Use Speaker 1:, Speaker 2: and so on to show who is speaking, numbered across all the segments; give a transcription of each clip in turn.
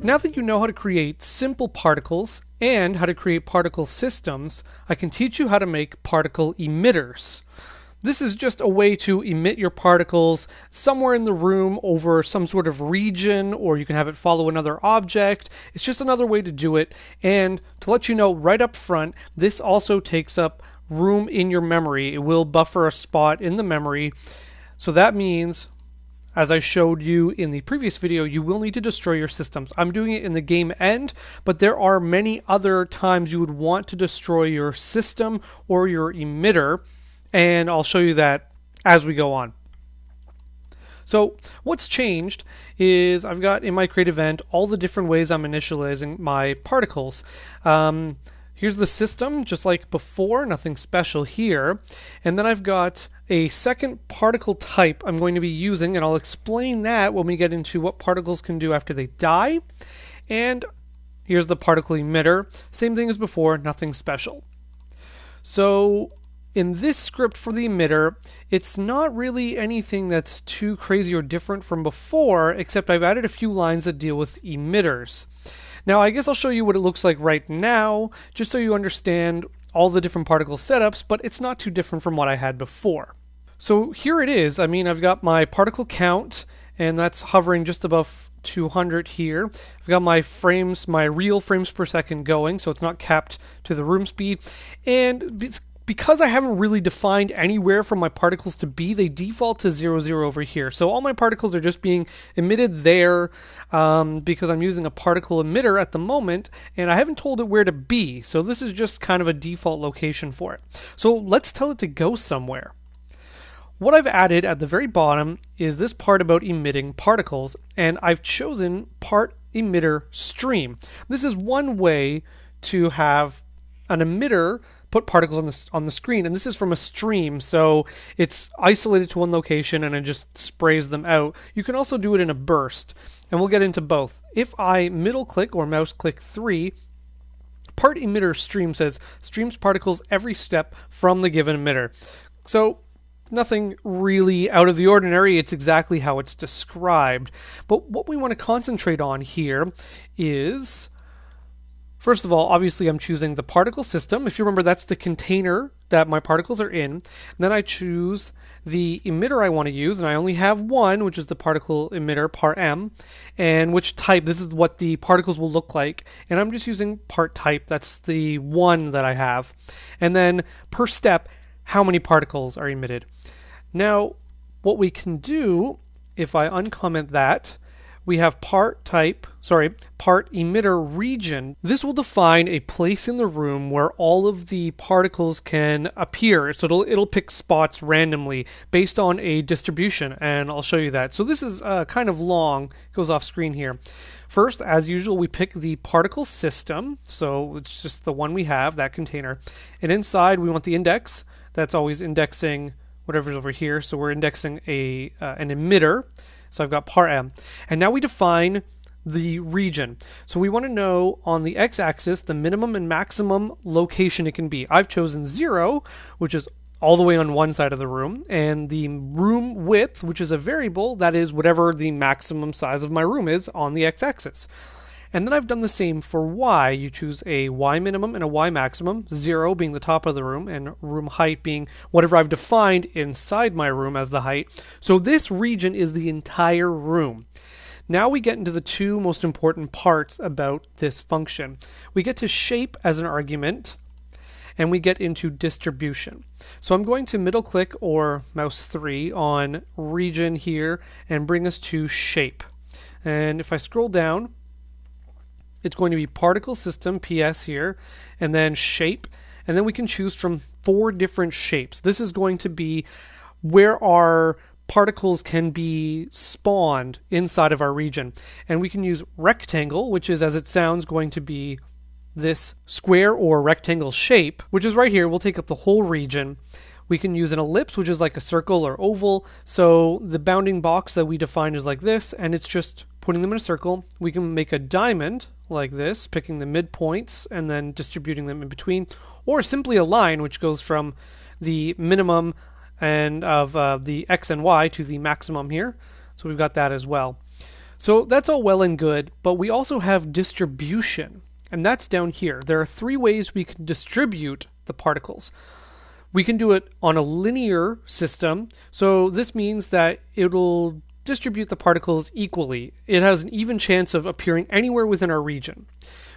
Speaker 1: Now that you know how to create simple particles and how to create particle systems, I can teach you how to make particle emitters. This is just a way to emit your particles somewhere in the room over some sort of region, or you can have it follow another object. It's just another way to do it. And to let you know right up front, this also takes up room in your memory. It will buffer a spot in the memory. So that means as I showed you in the previous video, you will need to destroy your systems. I'm doing it in the game end, but there are many other times you would want to destroy your system or your emitter, and I'll show you that as we go on. So what's changed is I've got in my create event all the different ways I'm initializing my particles. Um, here's the system, just like before, nothing special here. And then I've got a second particle type I'm going to be using, and I'll explain that when we get into what particles can do after they die. And here's the particle emitter. Same thing as before, nothing special. So in this script for the emitter, it's not really anything that's too crazy or different from before, except I've added a few lines that deal with emitters. Now, I guess I'll show you what it looks like right now, just so you understand all the different particle setups, but it's not too different from what I had before. So here it is. I mean, I've got my particle count, and that's hovering just above 200 here. I've got my frames, my real frames per second going, so it's not capped to the room speed. And because I haven't really defined anywhere for my particles to be, they default to 0, 0 over here. So all my particles are just being emitted there um, because I'm using a particle emitter at the moment, and I haven't told it where to be. So this is just kind of a default location for it. So let's tell it to go somewhere. What I've added at the very bottom is this part about emitting particles, and I've chosen part emitter stream. This is one way to have an emitter put particles on the on the screen, and this is from a stream, so it's isolated to one location and it just sprays them out. You can also do it in a burst, and we'll get into both. If I middle click or mouse click three, part emitter stream says streams particles every step from the given emitter. So nothing really out of the ordinary. It's exactly how it's described. But what we want to concentrate on here is. First of all, obviously, I'm choosing the particle system. If you remember, that's the container that my particles are in. And then I choose the emitter I want to use, and I only have one, which is the particle emitter, part M, and which type. This is what the particles will look like. And I'm just using part type. That's the one that I have. And then per step, how many particles are emitted. Now, what we can do, if I uncomment that, we have part type, sorry, part emitter region. This will define a place in the room where all of the particles can appear. So it'll, it'll pick spots randomly based on a distribution, and I'll show you that. So this is uh, kind of long, it goes off screen here. First, as usual, we pick the particle system. So it's just the one we have, that container. And inside, we want the index. That's always indexing whatever's over here. So we're indexing a uh, an emitter. So I've got par m. And now we define the region. So we want to know on the x-axis the minimum and maximum location it can be. I've chosen 0, which is all the way on one side of the room, and the room width, which is a variable, that is whatever the maximum size of my room is on the x-axis. And then I've done the same for y. You choose a y minimum and a y maximum, 0 being the top of the room, and room height being whatever I've defined inside my room as the height. So this region is the entire room. Now we get into the two most important parts about this function. We get to shape as an argument, and we get into distribution. So I'm going to middle click or mouse 3 on region here and bring us to shape. And if I scroll down, it's going to be particle system PS here, and then shape, and then we can choose from four different shapes. This is going to be where our particles can be spawned inside of our region. And we can use rectangle, which is, as it sounds, going to be this square or rectangle shape, which is right here. We'll take up the whole region. We can use an ellipse, which is like a circle or oval. So the bounding box that we define is like this, and it's just putting them in a circle. We can make a diamond like this, picking the midpoints and then distributing them in between, or simply a line which goes from the minimum and of uh, the x and y to the maximum here. So we've got that as well. So that's all well and good, but we also have distribution, and that's down here. There are three ways we can distribute the particles. We can do it on a linear system, so this means that it'll distribute the particles equally. It has an even chance of appearing anywhere within our region.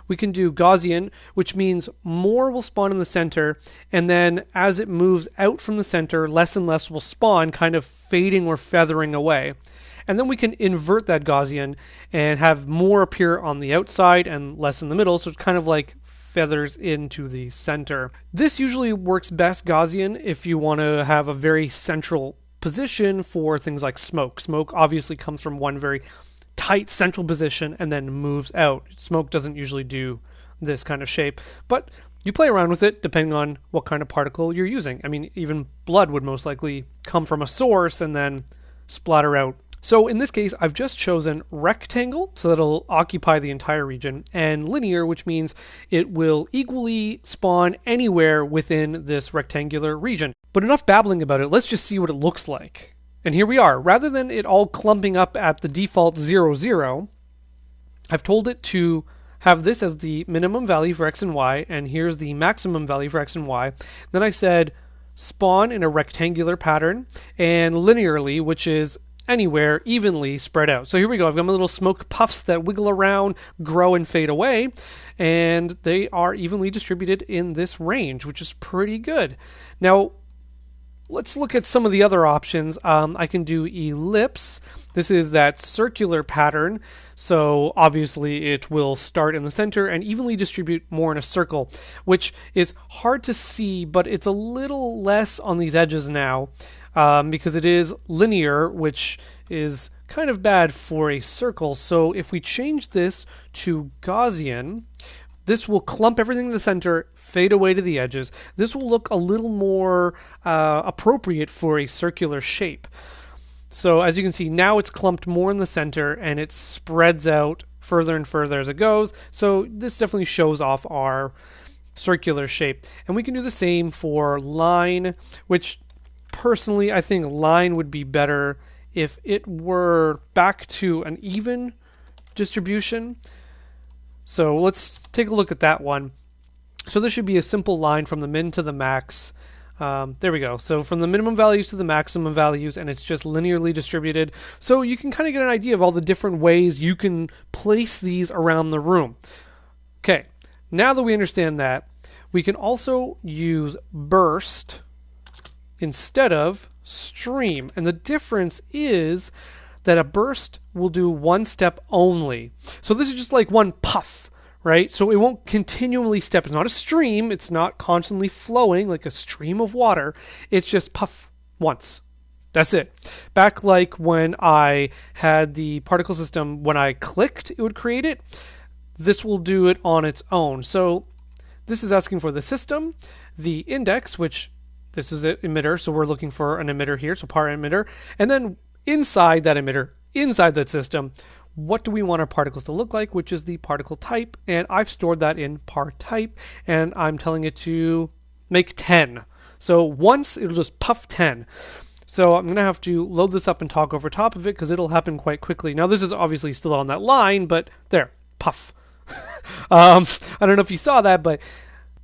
Speaker 1: We can do Gaussian, which means more will spawn in the center, and then as it moves out from the center, less and less will spawn, kind of fading or feathering away. And then we can invert that Gaussian and have more appear on the outside and less in the middle, so it's kind of like feathers into the center. This usually works best Gaussian if you want to have a very central position for things like smoke. Smoke obviously comes from one very tight central position and then moves out. Smoke doesn't usually do this kind of shape, but you play around with it depending on what kind of particle you're using. I mean, even blood would most likely come from a source and then splatter out so in this case, I've just chosen rectangle, so that'll occupy the entire region, and linear, which means it will equally spawn anywhere within this rectangular region. But enough babbling about it, let's just see what it looks like. And here we are. Rather than it all clumping up at the default 0, 0, I've told it to have this as the minimum value for x and y, and here's the maximum value for x and y. Then I said spawn in a rectangular pattern and linearly, which is anywhere evenly spread out. So here we go. I've got my little smoke puffs that wiggle around, grow, and fade away, and they are evenly distributed in this range, which is pretty good. Now, let's look at some of the other options. Um, I can do ellipse. This is that circular pattern. So obviously it will start in the center and evenly distribute more in a circle, which is hard to see, but it's a little less on these edges now um, because it is linear, which is kind of bad for a circle. So if we change this to Gaussian, this will clump everything in the center, fade away to the edges. This will look a little more uh, appropriate for a circular shape. So as you can see, now it's clumped more in the center and it spreads out further and further as it goes. So this definitely shows off our circular shape. And we can do the same for line, which personally, I think line would be better if it were back to an even distribution. So let's take a look at that one. So this should be a simple line from the min to the max. Um, there we go. So from the minimum values to the maximum values, and it's just linearly distributed. So you can kind of get an idea of all the different ways you can place these around the room. Okay, now that we understand that, we can also use burst instead of stream. And the difference is that a burst will do one step only. So this is just like one puff, right? So it won't continually step. It's not a stream, it's not constantly flowing like a stream of water. It's just puff once. That's it. Back like when I had the particle system, when I clicked, it would create it. This will do it on its own. So this is asking for the system, the index, which this is an emitter, so we're looking for an emitter here, so par emitter. And then inside that emitter, inside that system, what do we want our particles to look like, which is the particle type. And I've stored that in par type, and I'm telling it to make 10. So once it'll just puff 10. So I'm going to have to load this up and talk over top of it because it'll happen quite quickly. Now this is obviously still on that line, but there, puff. um, I don't know if you saw that, but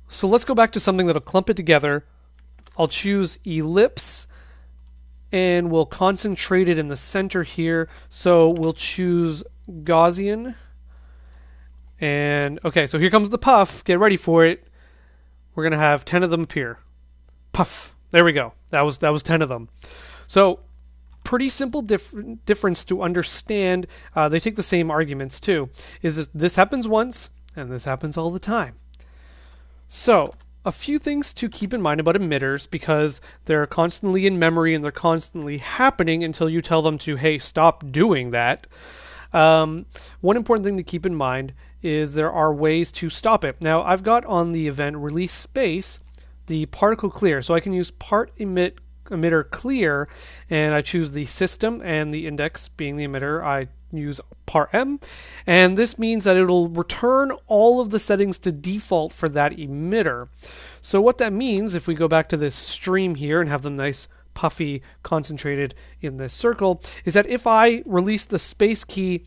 Speaker 1: so let's go back to something that'll clump it together I'll choose ellipse and we'll concentrate it in the center here. So we'll choose Gaussian. And okay, so here comes the puff. Get ready for it. We're gonna have ten of them appear. Puff. There we go. That was that was ten of them. So pretty simple dif- difference to understand. Uh, they take the same arguments too. Is this, this happens once and this happens all the time. So a few things to keep in mind about emitters because they're constantly in memory and they're constantly happening until you tell them to, hey, stop doing that. Um, one important thing to keep in mind is there are ways to stop it. Now, I've got on the event release space the particle clear, so I can use part emit emitter clear and I choose the system and the index being the emitter. I use parm and this means that it'll return all of the settings to default for that emitter so what that means if we go back to this stream here and have them nice puffy concentrated in this circle is that if I release the space key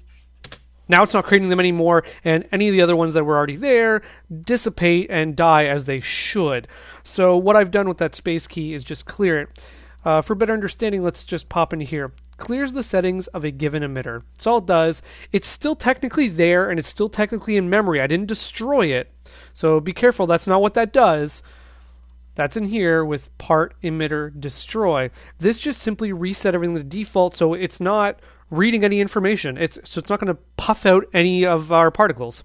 Speaker 1: now it's not creating them anymore, and any of the other ones that were already there dissipate and die as they should. So what I've done with that space key is just clear it. Uh, for better understanding, let's just pop into here. Clears the settings of a given emitter. That's all it does. It's still technically there and it's still technically in memory. I didn't destroy it. So be careful, that's not what that does. That's in here with part emitter destroy. This just simply reset everything to default so it's not reading any information. It's so it's not going to puff out any of our particles.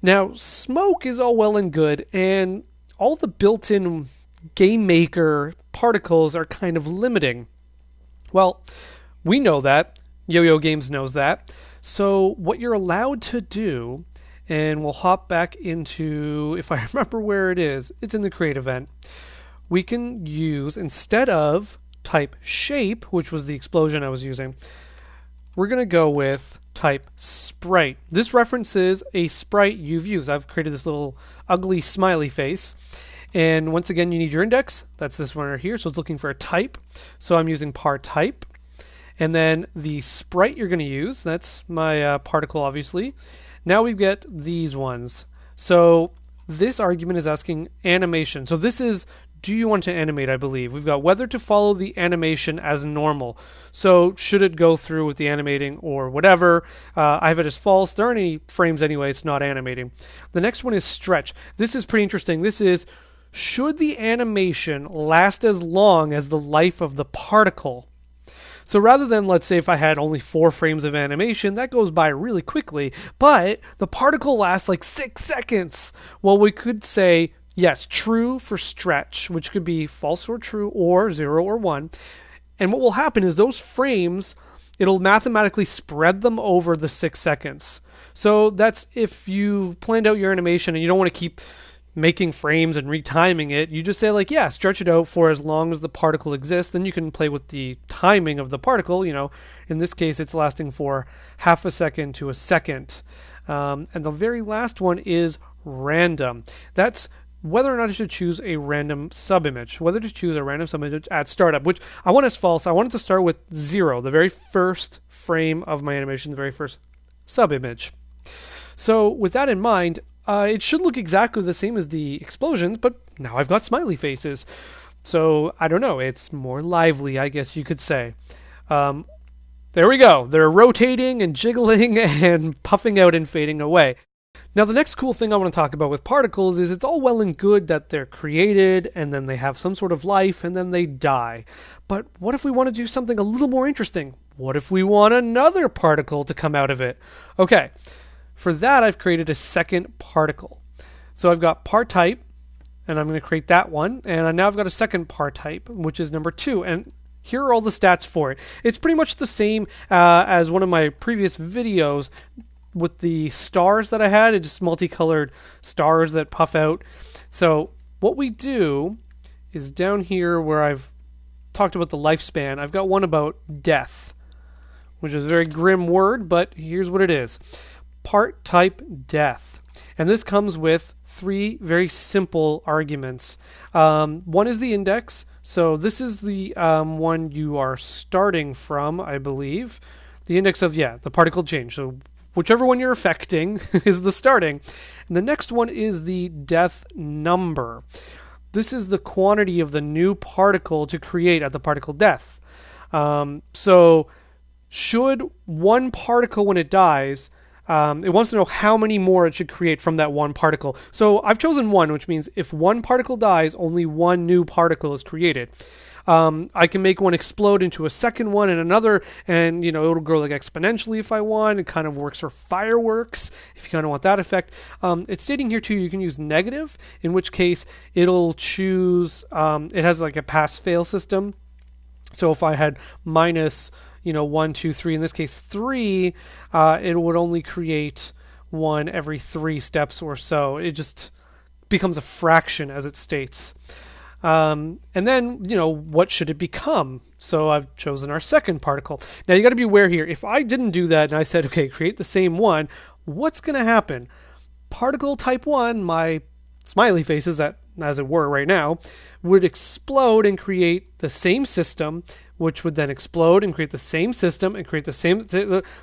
Speaker 1: Now, smoke is all well and good, and all the built-in game maker particles are kind of limiting. Well, we know that. Yo-Yo Games knows that. So what you're allowed to do, and we'll hop back into if I remember where it is, it's in the create event. We can use instead of type shape, which was the explosion I was using, we're going to go with type sprite. This references a sprite you've used. I've created this little ugly smiley face. And once again, you need your index. That's this one right here. So it's looking for a type. So I'm using par type. And then the sprite you're going to use, that's my uh, particle, obviously. Now we get these ones. So this argument is asking animation. So this is do you want to animate, I believe. We've got whether to follow the animation as normal. So should it go through with the animating or whatever. Uh, I have it as false. There aren't any frames anyway. It's not animating. The next one is stretch. This is pretty interesting. This is should the animation last as long as the life of the particle? So rather than, let's say, if I had only four frames of animation, that goes by really quickly, but the particle lasts like six seconds. Well, we could say Yes, true for stretch, which could be false or true or zero or one. And what will happen is those frames, it'll mathematically spread them over the six seconds. So that's if you planned out your animation and you don't want to keep making frames and retiming it, you just say like, yeah, stretch it out for as long as the particle exists. Then you can play with the timing of the particle. You know, in this case, it's lasting for half a second to a second. Um, and the very last one is random. That's whether or not I should choose a random subimage, whether to choose a random subimage at startup, which I want as false. I want it to start with zero, the very first frame of my animation, the very first subimage. So with that in mind, uh, it should look exactly the same as the explosions, but now I've got smiley faces. So I don't know, it's more lively, I guess you could say. Um, there we go. They're rotating and jiggling and puffing out and fading away. Now, the next cool thing I want to talk about with particles is it's all well and good that they're created and then they have some sort of life and then they die. But what if we want to do something a little more interesting? What if we want another particle to come out of it? Okay, for that, I've created a second particle. So I've got part type, and I'm going to create that one. And now I've got a second part type, which is number two. And here are all the stats for it. It's pretty much the same uh, as one of my previous videos, with the stars that I had, it's just multicolored stars that puff out. So what we do is down here where I've talked about the lifespan, I've got one about death, which is a very grim word, but here's what it is. Part type death. And this comes with three very simple arguments. Um, one is the index. So this is the um, one you are starting from, I believe. The index of, yeah, the particle change. So whichever one you're affecting is the starting. And the next one is the death number. This is the quantity of the new particle to create at the particle death. Um, so, should one particle, when it dies, um, it wants to know how many more it should create from that one particle. So I've chosen one, which means if one particle dies, only one new particle is created. Um, I can make one explode into a second one and another, and you know it'll grow like exponentially if I want. It kind of works for fireworks if you kind of want that effect. Um, it's stating here too you can use negative, in which case it'll choose. Um, it has like a pass-fail system. So if I had minus, you know, one, two, three, in this case three, uh, it would only create one every three steps or so. It just becomes a fraction as it states. Um, and then, you know, what should it become? So I've chosen our second particle. Now you got to be aware here. If I didn't do that and I said, okay, create the same one, what's going to happen? Particle type 1, my smiley faces, that, as it were right now, would explode and create the same system, which would then explode and create the same system and create the same,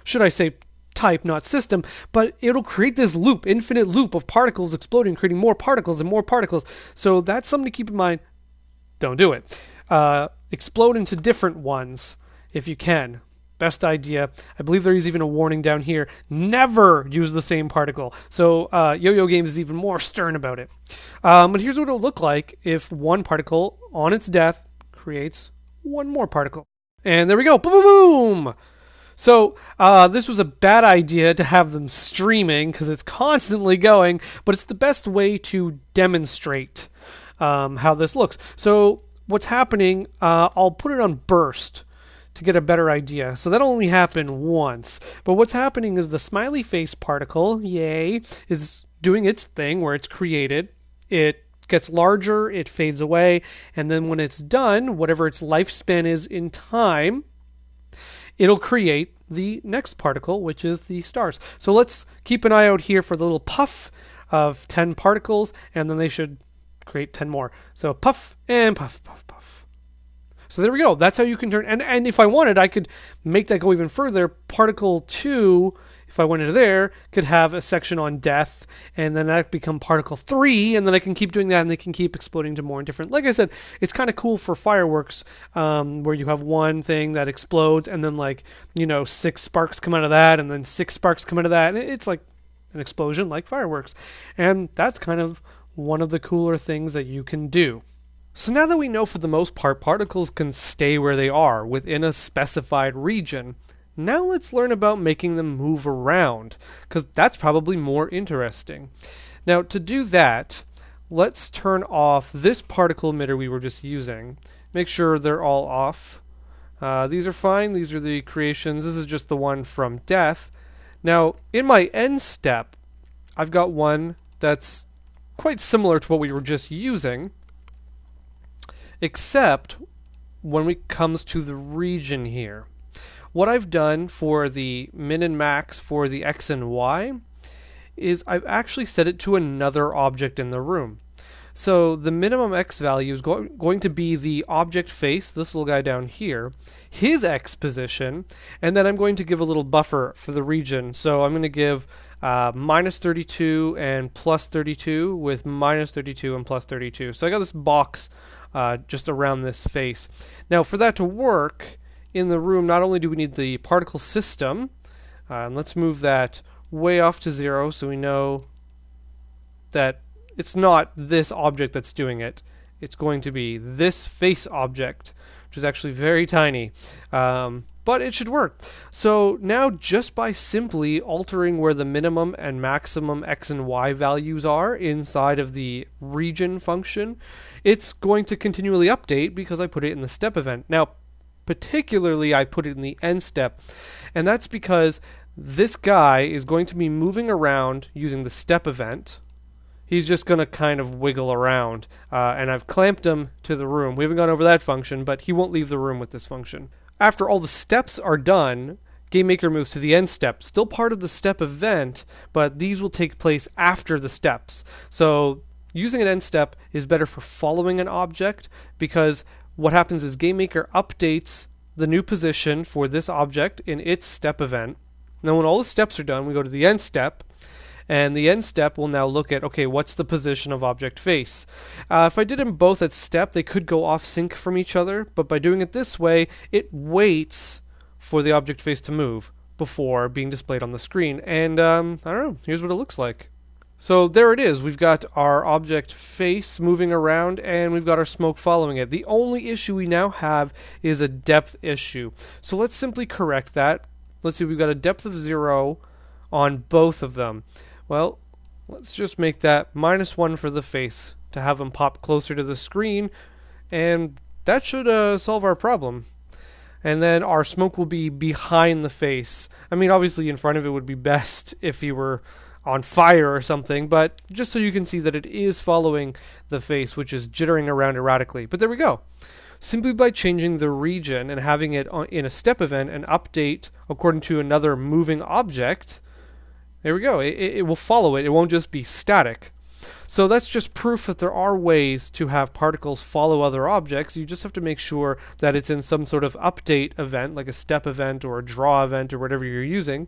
Speaker 1: should I say, type, not system, but it'll create this loop, infinite loop of particles exploding, creating more particles and more particles. So that's something to keep in mind. Don't do it. Uh, explode into different ones if you can. Best idea. I believe there is even a warning down here. Never use the same particle. So uh, Yo-Yo Games is even more stern about it. Um, but here's what it'll look like if one particle on its death creates one more particle. And there we go. Boom, boom, boom. So uh, this was a bad idea to have them streaming because it's constantly going, but it's the best way to demonstrate um, how this looks. So what's happening? Uh, I'll put it on burst to get a better idea. So that'll only happen once. But what's happening is the smiley face particle, yay, is doing its thing where it's created. It gets larger, it fades away, and then when it's done, whatever its lifespan is in time, it'll create the next particle, which is the stars. So let's keep an eye out here for the little puff of 10 particles, and then they should create 10 more. So puff and puff, puff, puff. So there we go. That's how you can turn. And, and if I wanted, I could make that go even further. Particle 2, if I went into there, could have a section on death, and then that become particle 3, and then I can keep doing that, and they can keep exploding to more and different. Like I said, it's kind of cool for fireworks, um, where you have one thing that explodes, and then, like, you know, six sparks come out of that, and then six sparks come out of that. And it's like an explosion like fireworks. And that's kind of one of the cooler things that you can do. So now that we know for the most part particles can stay where they are within a specified region, now let's learn about making them move around, because that's probably more interesting. Now to do that, let's turn off this particle emitter we were just using. Make sure they're all off. Uh, these are fine, these are the creations, this is just the one from death. Now in my end step, I've got one that's quite similar to what we were just using except when it comes to the region here. What I've done for the min and max for the x and y is I've actually set it to another object in the room. So the minimum x value is go going to be the object face, this little guy down here, his x position, and then I'm going to give a little buffer for the region. So I'm going to give uh, minus 32 and plus 32 with minus 32 and plus 32. So I got this box uh, just around this face. Now, for that to work in the room, not only do we need the particle system, uh, and let's move that way off to zero so we know that it's not this object that's doing it. It's going to be this face object, which is actually very tiny. Um, but it should work. So now just by simply altering where the minimum and maximum x and y values are inside of the region function, it's going to continually update because I put it in the step event. Now, particularly I put it in the end step, and that's because this guy is going to be moving around using the step event. He's just going to kind of wiggle around, uh, and I've clamped him to the room. We haven't gone over that function, but he won't leave the room with this function. After all the steps are done, GameMaker moves to the end step, still part of the step event, but these will take place after the steps. So using an end step is better for following an object because what happens is GameMaker updates the new position for this object in its step event. Now when all the steps are done, we go to the end step, and the end step will now look at, okay, what's the position of object face? Uh, if I did them both at step, they could go off sync from each other, but by doing it this way, it waits for the object face to move before being displayed on the screen. And um, I don't know, here's what it looks like. So there it is. We've got our object face moving around and we've got our smoke following it. The only issue we now have is a depth issue. So let's simply correct that. Let's see, we've got a depth of zero on both of them. Well, let's just make that minus one for the face to have them pop closer to the screen, and that should uh, solve our problem. And then our smoke will be behind the face. I mean, obviously, in front of it would be best if he were on fire or something, but just so you can see that it is following the face, which is jittering around erratically. But there we go. Simply by changing the region and having it in a step event and update according to another moving object, there we go. It, it will follow it. It won't just be static. So that's just proof that there are ways to have particles follow other objects. You just have to make sure that it's in some sort of update event, like a step event or a draw event or whatever you're using.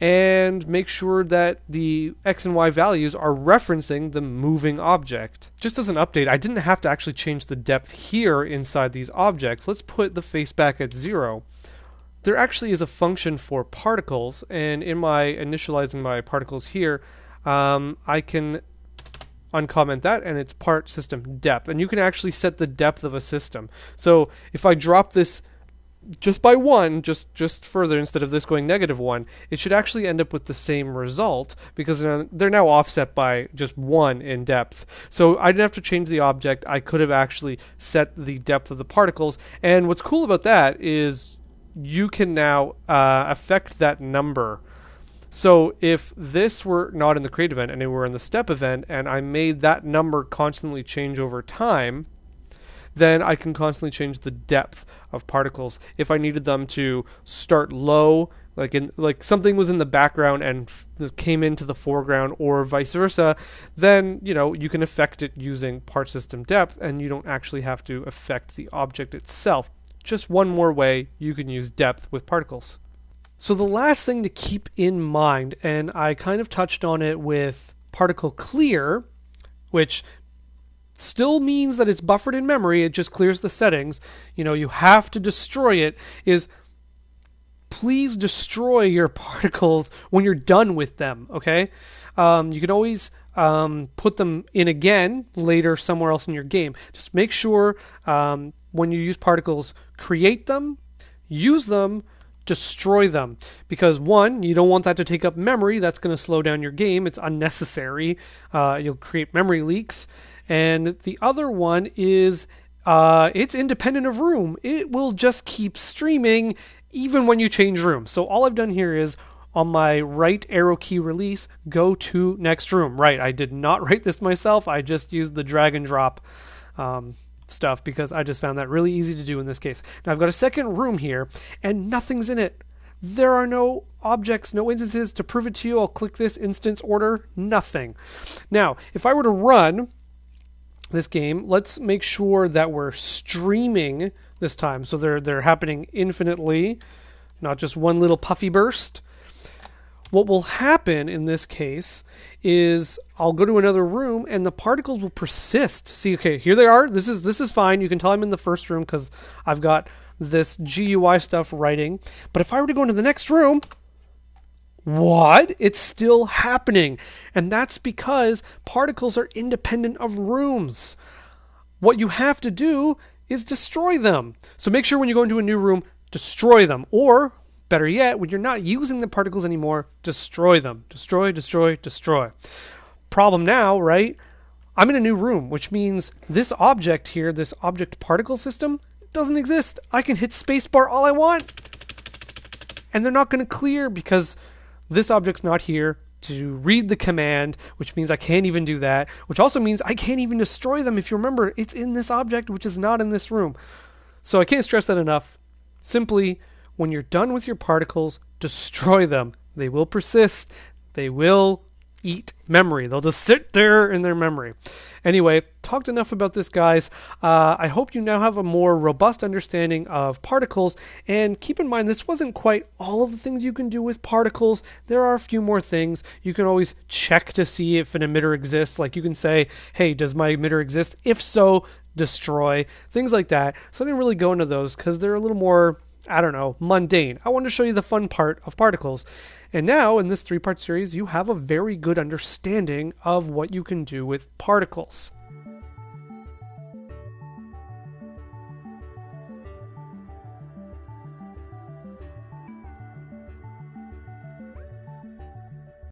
Speaker 1: and make sure that the x and y values are referencing the moving object. Just as an update, I didn't have to actually change the depth here inside these objects. Let's put the face back at zero. There actually is a function for particles, and in my initializing my particles here, um, I can uncomment that and it's part system depth and you can actually set the depth of a system so if I drop this just by one, just just further instead of this going negative one, it should actually end up with the same result because they're now offset by just one in depth. So I didn't have to change the object. I could have actually set the depth of the particles. And what's cool about that is you can now uh, affect that number. So if this were not in the create event and it were in the step event, and I made that number constantly change over time, then I can constantly change the depth of particles. If I needed them to start low, like in like something was in the background and f- came into the foreground or vice versa, then you know you can affect it using part system depth and you don't actually have to affect the object itself. Just one more way you can use depth with particles. So the last thing to keep in mind, and I kind of touched on it with particle clear, which still means that it's buffered in memory, it just clears the settings. You know, you have to destroy it, is please destroy your particles when you're done with them, okay? Um, you can always um, put them in again later somewhere else in your game. Just make sure um, when you use particles, create them, use them, destroy them. Because one, you don't want that to take up memory. That's going to slow down your game. It's unnecessary. Uh, you'll create memory leaks and the other one is uh, it's independent of room. It will just keep streaming even when you change room. So all I've done here is on my right arrow key release, go to next room. Right, I did not write this myself. I just used the drag and drop um, stuff because I just found that really easy to do in this case. Now I've got a second room here and nothing's in it. There are no objects, no instances to prove it to you. I'll click this instance order, nothing. Now, if I were to run this game, let's make sure that we're streaming this time. So they're they're happening infinitely, not just one little puffy burst. What will happen in this case is I'll go to another room and the particles will persist. See, okay, here they are. This is this is fine. You can tell I'm in the first room because I've got this GUI stuff writing. But if I were to go into the next room, what? It's still happening. And that's because particles are independent of rooms. What you have to do is destroy them. So make sure when you go into a new room, destroy them. Or, better yet, when you're not using the particles anymore, destroy them. Destroy, destroy, destroy. Problem now, right? I'm in a new room, which means this object here, this object particle system, doesn't exist. I can hit spacebar all I want. And they're not going to clear because this object's not here to read the command, which means I can't even do that, which also means I can't even destroy them. If you remember, it's in this object, which is not in this room. So I can't stress that enough. Simply, when you're done with your particles, destroy them. They will persist. They will eat memory. They'll just sit there in their memory. Anyway, talked enough about this, guys. Uh, I hope you now have a more robust understanding of particles. And keep in mind, this wasn't quite all of the things you can do with particles. There are a few more things. You can always check to see if an emitter exists. Like you can say, hey, does my emitter exist? If so, destroy. Things like that. So I didn't really go into those because they're a little more I don't know, mundane. I wanted to show you the fun part of particles. And now, in this three part series, you have a very good understanding of what you can do with particles.